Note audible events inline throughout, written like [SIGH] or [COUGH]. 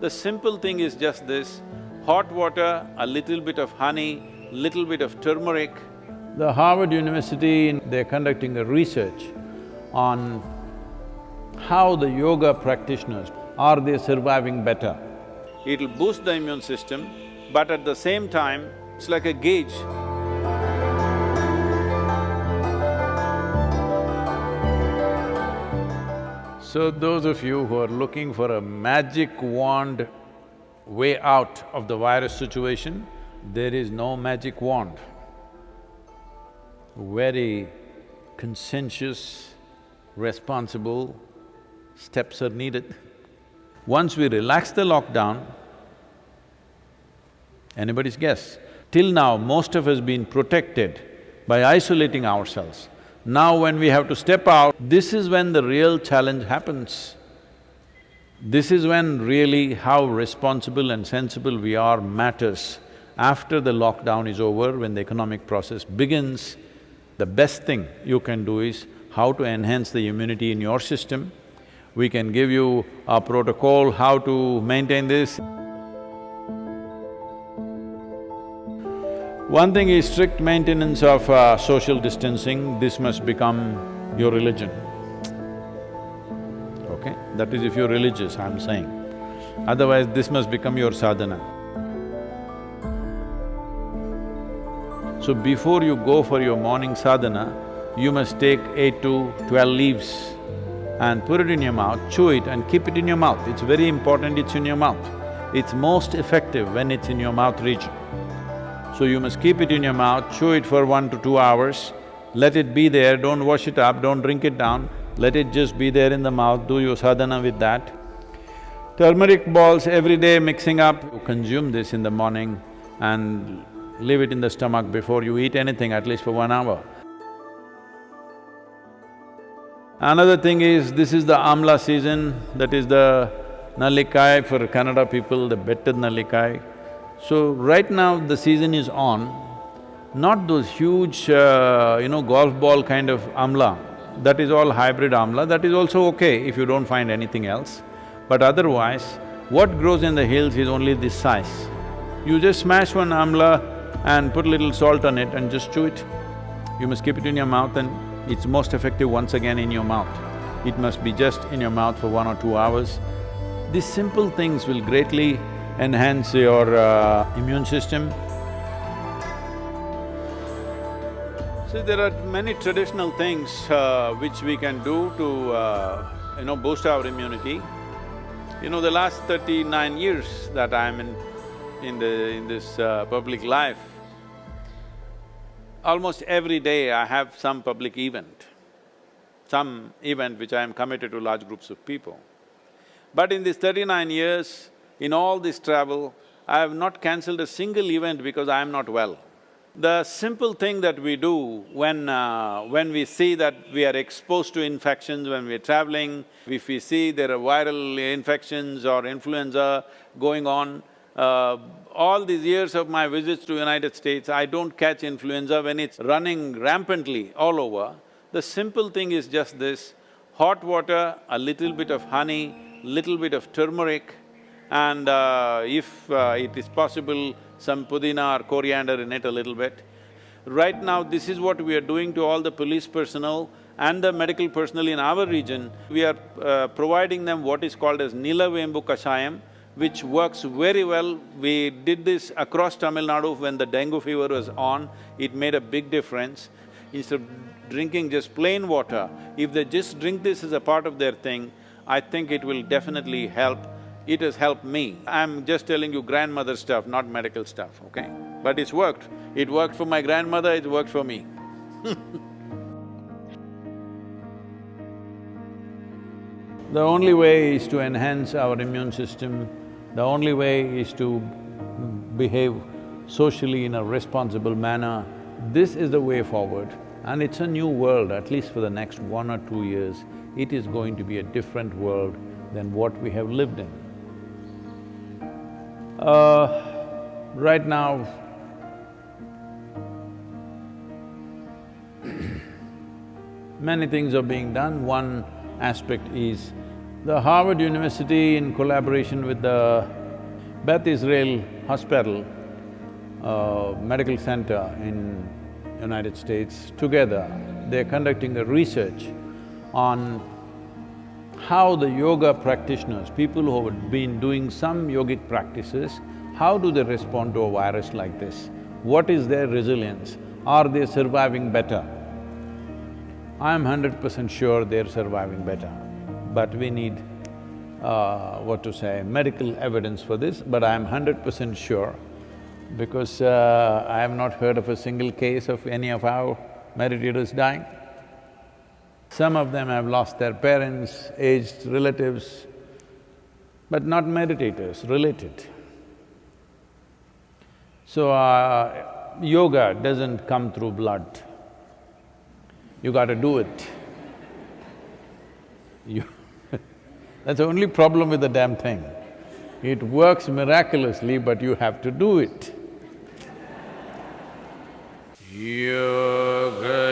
The simple thing is just this, hot water, a little bit of honey, little bit of turmeric. The Harvard University, they're conducting a research on how the yoga practitioners, are they surviving better? It'll boost the immune system, but at the same time, it's like a gauge. So those of you who are looking for a magic wand way out of the virus situation, there is no magic wand. Very conscientious, responsible steps are needed. Once we relax the lockdown, anybody's guess, till now most of us been protected by isolating ourselves. Now when we have to step out, this is when the real challenge happens. This is when really how responsible and sensible we are matters. After the lockdown is over, when the economic process begins, the best thing you can do is how to enhance the immunity in your system. We can give you a protocol how to maintain this. One thing is strict maintenance of uh, social distancing, this must become your religion. Okay? That is if you're religious, I'm saying. Otherwise, this must become your sadhana. So before you go for your morning sadhana, you must take eight to twelve leaves and put it in your mouth, chew it and keep it in your mouth. It's very important it's in your mouth. It's most effective when it's in your mouth region. So you must keep it in your mouth, chew it for one to two hours, let it be there, don't wash it up, don't drink it down, let it just be there in the mouth, do your sadhana with that. Turmeric balls every day mixing up, you consume this in the morning and leave it in the stomach before you eat anything, at least for one hour. Another thing is, this is the amla season, that is the nallikai for Kannada people, the betta nallikai. So right now the season is on, not those huge, uh, you know, golf ball kind of amla, that is all hybrid amla, that is also okay if you don't find anything else. But otherwise, what grows in the hills is only this size. You just smash one amla and put a little salt on it and just chew it. You must keep it in your mouth and it's most effective once again in your mouth. It must be just in your mouth for one or two hours. These simple things will greatly enhance your uh, immune system. See, there are many traditional things uh, which we can do to, uh, you know, boost our immunity. You know, the last thirty-nine years that I'm in, in the… in this uh, public life, almost every day I have some public event, some event which I am committed to large groups of people. But in these thirty-nine years, in all this travel, I have not cancelled a single event because I am not well. The simple thing that we do when… Uh, when we see that we are exposed to infections when we're traveling, if we see there are viral infections or influenza going on, uh, all these years of my visits to United States, I don't catch influenza when it's running rampantly all over. The simple thing is just this, hot water, a little bit of honey, little bit of turmeric, and uh, if uh, it is possible, some pudina or coriander in it a little bit. Right now, this is what we are doing to all the police personnel and the medical personnel in our region. We are uh, providing them what is called as Nilavembu Kashayam, which works very well. We did this across Tamil Nadu when the dengue fever was on, it made a big difference. Instead of drinking just plain water, if they just drink this as a part of their thing, I think it will definitely help it has helped me. I'm just telling you grandmother stuff, not medical stuff, okay? But it's worked. It worked for my grandmother, it worked for me [LAUGHS] The only way is to enhance our immune system, the only way is to behave socially in a responsible manner. This is the way forward and it's a new world, at least for the next one or two years, it is going to be a different world than what we have lived in. Uh, right now, [CLEARS THROAT] many things are being done. One aspect is The Harvard University in collaboration with the Beth Israel Hospital, uh, medical center in United States, together they're conducting a research on how the yoga practitioners, people who have been doing some yogic practices, how do they respond to a virus like this? What is their resilience? Are they surviving better? I'm hundred percent sure they're surviving better, but we need, uh, what to say, medical evidence for this, but I'm hundred percent sure because uh, I have not heard of a single case of any of our meditators dying. Some of them have lost their parents, aged relatives, but not meditators, related. So, uh, yoga doesn't come through blood. You gotta do it. You [LAUGHS] That's the only problem with the damn thing. It works miraculously, but you have to do it. Yoga,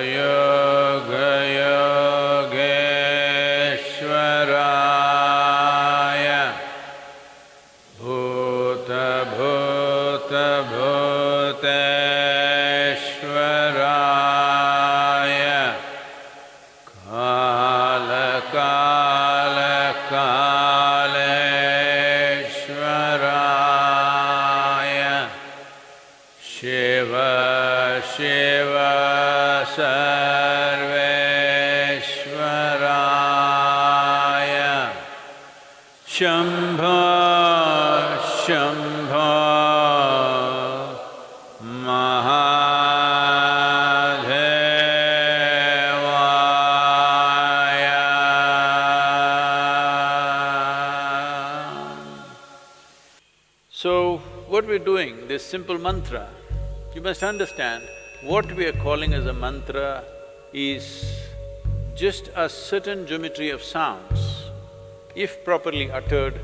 so, what we're doing, this simple mantra, you must understand, what we are calling as a mantra is just a certain geometry of sounds. If properly uttered,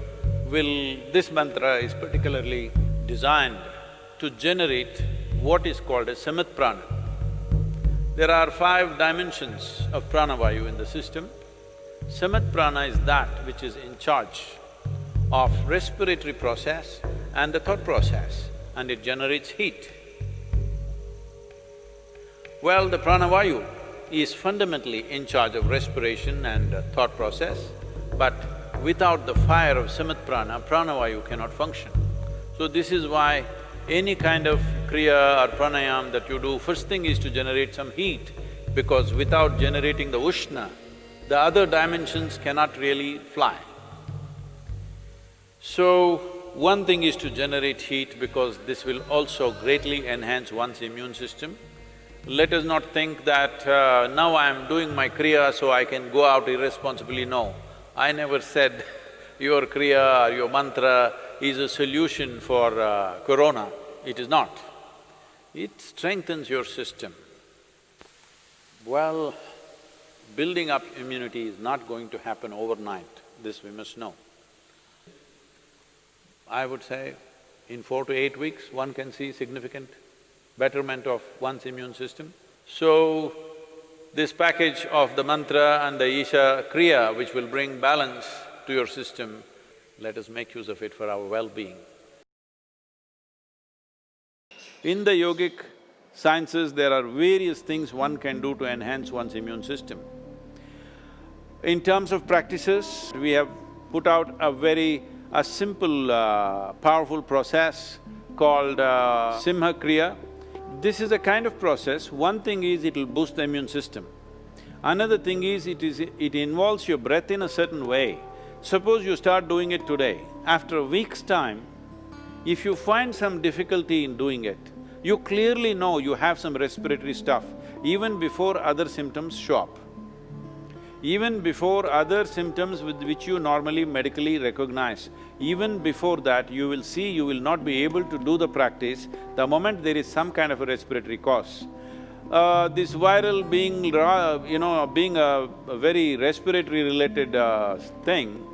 will… this mantra is particularly designed to generate what is called as samana prana. There are five dimensions of pranavayu in the system. Samat prana is that which is in charge of respiratory process and the thought process, and it generates heat. Well, the pranavayu is fundamentally in charge of respiration and thought process, but without the fire of samana prana, pranavayu cannot function. So this is why any kind of kriya or pranayam that you do, first thing is to generate some heat, because without generating the ushna, the other dimensions cannot really fly. So, one thing is to generate heat because this will also greatly enhance one's immune system. Let us not think that, uh, now I am doing my kriya so I can go out irresponsibly, no. I never said [LAUGHS] your kriya or your mantra is a solution for uh, corona, it is not. It strengthens your system. Well, building up immunity is not going to happen overnight, this we must know. I would say in four to eight weeks, one can see significant betterment of one's immune system. So, this package of the mantra and the Isha Kriya, which will bring balance to your system, let us make use of it for our well-being. In the yogic sciences, there are various things one can do to enhance one's immune system. In terms of practices, we have put out a very… a simple, uh, powerful process called uh, Simha Kriya. This is a kind of process, one thing is it'll boost the immune system. Another thing is it is… it involves your breath in a certain way. Suppose you start doing it today, after a week's time, if you find some difficulty in doing it, you clearly know you have some respiratory stuff even before other symptoms show up. Even before other symptoms with which you normally medically recognize, even before that you will see you will not be able to do the practice the moment there is some kind of a respiratory cause. Uh, this viral being, you know, being a, a very respiratory related uh, thing,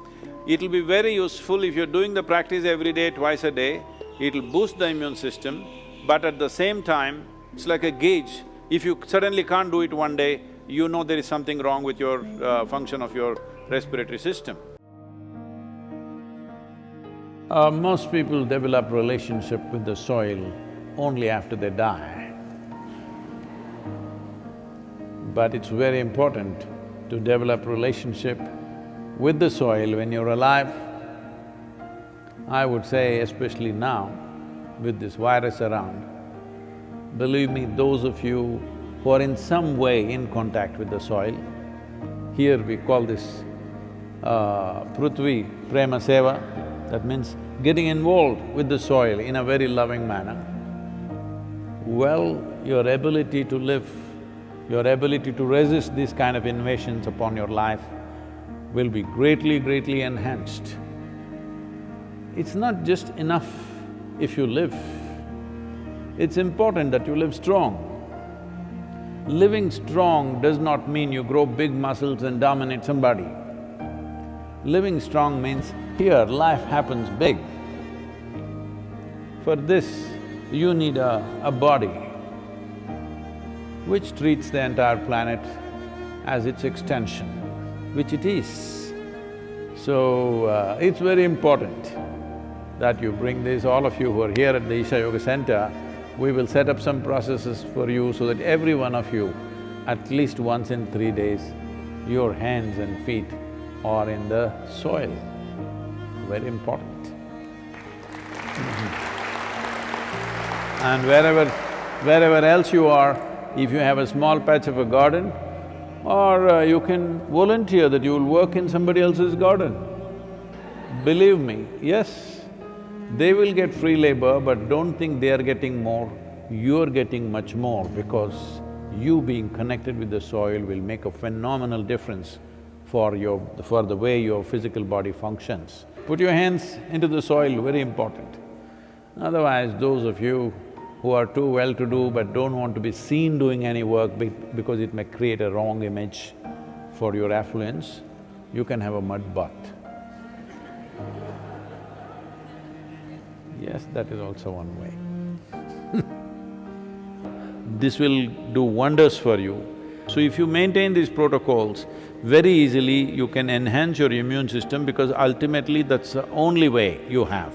it'll be very useful if you're doing the practice every day, twice a day, it'll boost the immune system, but at the same time, it's like a gauge. If you suddenly can't do it one day, you know there is something wrong with your uh, function of your respiratory system. Uh, most people develop relationship with the soil only after they die. But it's very important to develop relationship with the soil when you're alive. I would say especially now, with this virus around, believe me, those of you who are in some way in contact with the soil, here we call this uh, Prithvi Prema Seva, that means getting involved with the soil in a very loving manner. Well, your ability to live, your ability to resist these kind of invasions upon your life will be greatly, greatly enhanced. It's not just enough if you live, it's important that you live strong. Living strong does not mean you grow big muscles and dominate somebody. Living strong means here life happens big. For this, you need a, a body which treats the entire planet as its extension, which it is. So, uh, it's very important that you bring this, all of you who are here at the Isha Yoga Center, we will set up some processes for you so that every one of you, at least once in three days, your hands and feet are in the soil. Very important. And wherever… wherever else you are, if you have a small patch of a garden, or uh, you can volunteer that you will work in somebody else's garden. Believe me, yes, they will get free labor, but don't think they are getting more, you're getting much more because you being connected with the soil will make a phenomenal difference for your… for the way your physical body functions. Put your hands into the soil, very important. Otherwise, those of you who are too well-to-do but don't want to be seen doing any work be because it may create a wrong image for your affluence, you can have a mud bath. Yes, that is also one way. [LAUGHS] this will do wonders for you. So if you maintain these protocols, very easily you can enhance your immune system because ultimately that's the only way you have.